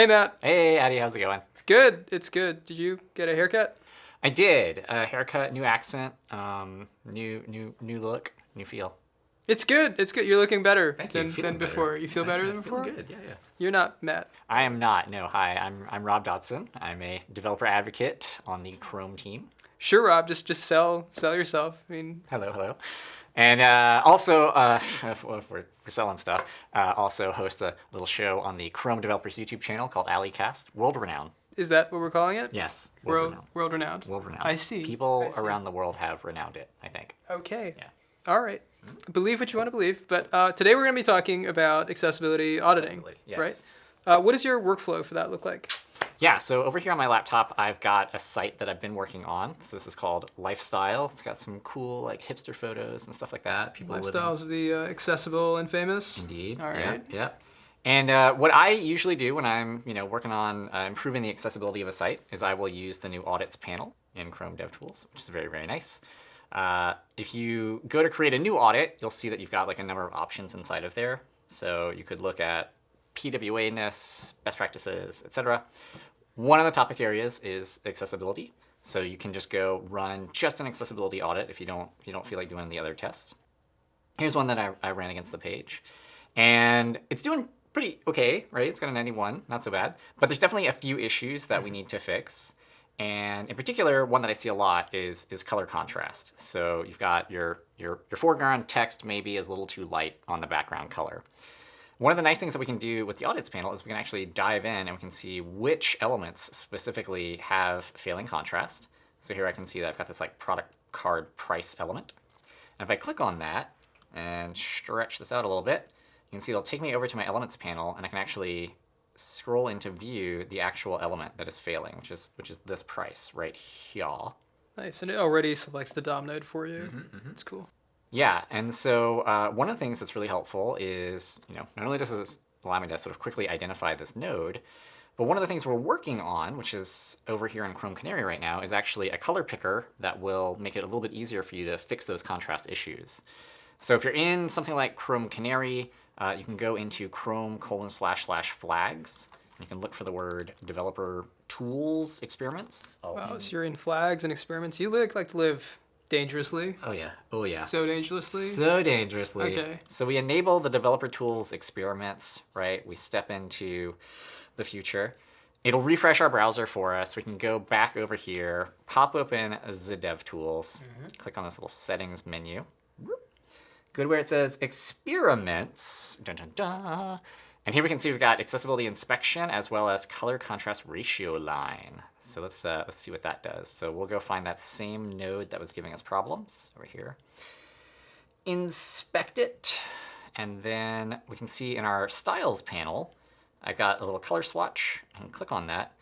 Hey, Matt. Hey, Addy, how's it going? It's good. It's good. Did you get a haircut? I did. A haircut, new accent, um, new new new look, new feel. It's good. It's good. You're looking better Thank than, than better. before. You feel better I than before? Good. Yeah, yeah. You're not Matt. I am not. No. Hi, I'm I'm Rob Dodson. I'm a developer advocate on the Chrome team. Sure, Rob. Just just sell sell yourself. I mean, Hello, hello. And uh, also, uh, if we're, we're selling stuff, uh, also host a little show on the Chrome developers YouTube channel called A11ycast, world renowned. is that what we're calling it? Yes, World renowned. world renowned. World renowned. I see. People I see. around the world have renowned it. I think. Okay. Yeah. All right. Believe what you want to believe. But uh, today we're going to be talking about accessibility auditing. Accessibility, yes. Right. Uh, what does your workflow for that look like? Yeah, so over here on my laptop, I've got a site that I've been working on. So this is called Lifestyle. It's got some cool like hipster photos and stuff like that. People living- Lifestyles of the uh, accessible and famous. Indeed. All yeah. Yeah. And uh, what I usually do when I'm, you know, working on uh, improving the accessibility of a site is I will use the new audits panel in Chrome DevTools, which is very, very nice. Uh, if you go to create a new audit, you'll see that you've got like a number of options inside of there. So you could look at PWA-ness, best practices, etc. One of the topic areas is accessibility. So you can just go run just an accessibility audit if you don't if you don't feel like doing the other tests. Here's one that I, I ran against the page. And it's doing pretty okay, right? It's got a 91, not so bad. But there's definitely a few issues that we need to fix. And in particular, one that I see a lot is, is color contrast. So you've got your, your, your foreground text maybe is a little too light on the background color. One of the nice things that we can do with the audits panel is we can actually dive in and we can see which elements specifically have failing contrast. So here I can see that I've got this like product card price element. And if I click on that and stretch this out a little bit, you can see it'll take me over to my elements panel and I can actually scroll into view the actual element that is failing, which is which is this price right here. Nice. And it already selects the DOM node for you. Mm-hmm, It's cool. Yeah, and so uh, one of the things that's really helpful is, you know, not only does this allow me to sort of quickly identify this node, but one of the things we're working on, which is over here in Chrome Canary right now, is actually a color picker that will make it a little bit easier for you to fix those contrast issues. So if you're in something like Chrome Canary, uh, you can go into Chrome colon slash slash flags. And you can look for the word developer tools experiments. Oh, Wow, so you're in flags and experiments. You look like to live dangerously. oh yeah, oh yeah. So dangerously. So dangerously. Okay. So we enable the developer tools experiments, right? We step into the future. It'll refresh our browser for us. We can go back over here, pop open the dev tools, mm-hmm. click on this little settings menu. Go to where it says experiments. Dun, dun, dun. And here we can see we've got accessibility inspection as well as color contrast ratio line. So let's uh, let's see what that does. So we'll go find that same node that was giving us problems over here inspect it, and then we can see in our styles panel, I got a little color swatch, and click on that.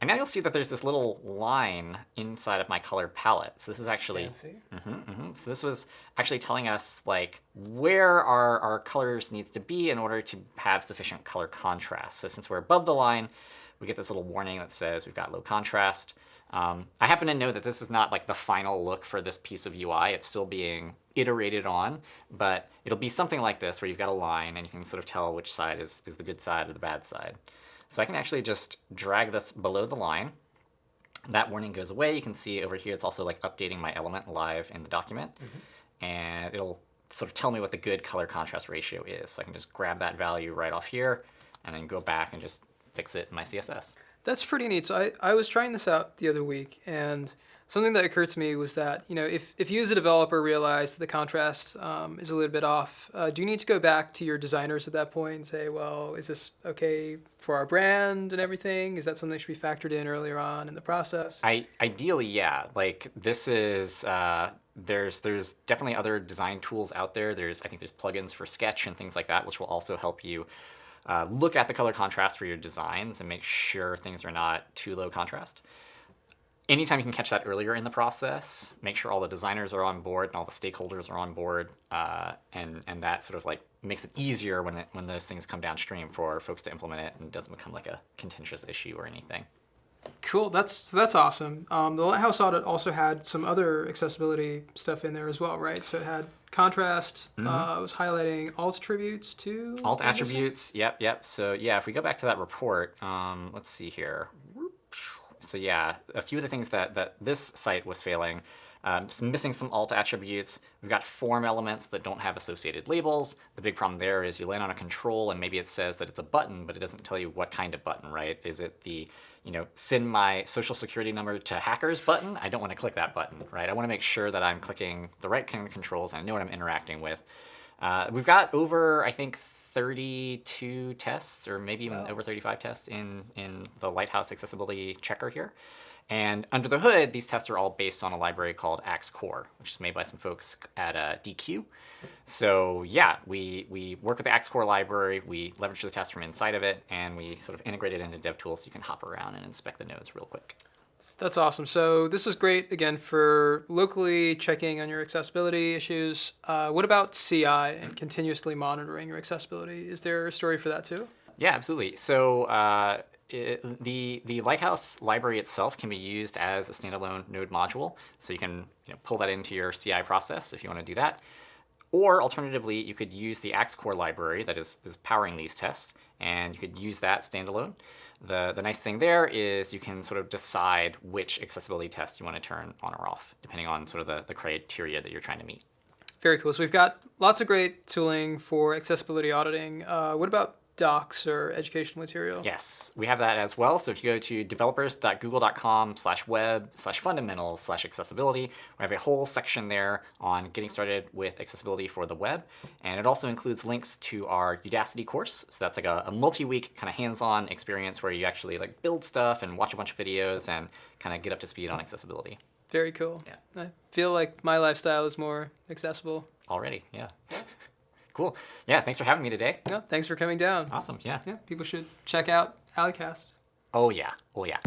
And now you'll see that there's this little line inside of my color palette. So this is actually, Fancy. Mhm, mhm. so this was actually telling us like where our, our colors needs to be in order to have sufficient color contrast. So since we're above the line, we get this little warning that says we've got low contrast. Um, I happen to know that this is not like the final look for this piece of UI. It's still being iterated on, but it'll be something like this where you've got a line and you can sort of tell which side is, is the good side or the bad side. So I can actually just drag this below the line. That warning goes away. You can see over here it's also like updating my element live in the document. Mm-hmm. And it'll sort of tell me what the good color contrast ratio is. So I can just grab that value right off here and then go back and just fix it in my CSS. That's pretty neat. So I, I was trying this out the other week, and something that occurred to me was that, you know, if, if you as a developer realize that the contrast um, is a little bit off, uh, do you need to go back to your designers at that point and say, well, is this okay for our brand and everything? Is that something that should be factored in earlier on in the process? I ideally, yeah. Like this is uh, there's there's definitely other design tools out there. There's I think there's plugins for Sketch and things like that, which will also help you uh, look at the color contrast for your designs and make sure things are not too low contrast. Anytime you can catch that earlier in the process, make sure all the designers are on board and all the stakeholders are on board, uh, and and that sort of like makes it easier when it, when those things come downstream for folks to implement it and it doesn't become like a contentious issue or anything. Cool. That's that's awesome. Um, the Lighthouse audit also had some other accessibility stuff in there as well, right? So it had contrast. Uh, it was highlighting alt attributes too. Alt attributes, yep, yep. So yeah, if we go back to that report, um, let's see here. So yeah, a few of the things that, that this site was failing, um, some missing some alt attributes. We've got form elements that don't have associated labels. The big problem there is you land on a control and maybe it says that it's a button, but it doesn't tell you what kind of button, right? Is it the, you know, send my social security number to hackers button? I don't want to click that button, right? I want to make sure that I'm clicking the right kind of controls and I know what I'm interacting with. Uh, we've got over, I think, 32 tests, or maybe even over 35 tests in, in the Lighthouse accessibility checker here. And under the hood, these tests are all based on a library called Axe Core, which is made by some folks at uh, Deque. So yeah, we, we work with the Axe Core library, we leverage the test from inside of it, and we sort of integrate it into DevTools so you can hop around and inspect the nodes real quick. That's awesome. So this is great again for locally checking on your accessibility issues. Uh, what about CI and continuously monitoring your accessibility? Is there a story for that too? Yeah, absolutely. So uh, it, the the Lighthouse library itself can be used as a standalone node module. So you can you know, pull that into your CI process if you want to do that. Or alternatively, you could use the Axe Core library that is, is powering these tests, and you could use that standalone. The, the nice thing there is you can sort of decide which accessibility test you want to turn on or off, depending on sort of the, the criteria that you're trying to meet. Very cool. So we've got lots of great tooling for accessibility auditing. Uh, what about docs or educational material? Yes, we have that as well. So if you go to developers.google.com slash web slash fundamentals slash accessibility, we have a whole section there on getting started with accessibility for the web. And it also includes links to our Udacity course. So that's like a, a multi-week kind of hands-on experience where you actually like build stuff and watch a bunch of videos and kind of get up to speed on accessibility. Very cool. Yeah. I feel like my lifestyle is more accessible. Already, yeah. Cool. Yeah, thanks for having me today. Yeah, thanks for coming down. Awesome, yeah. Yeah, people should check out Alleycast. Oh yeah, oh yeah.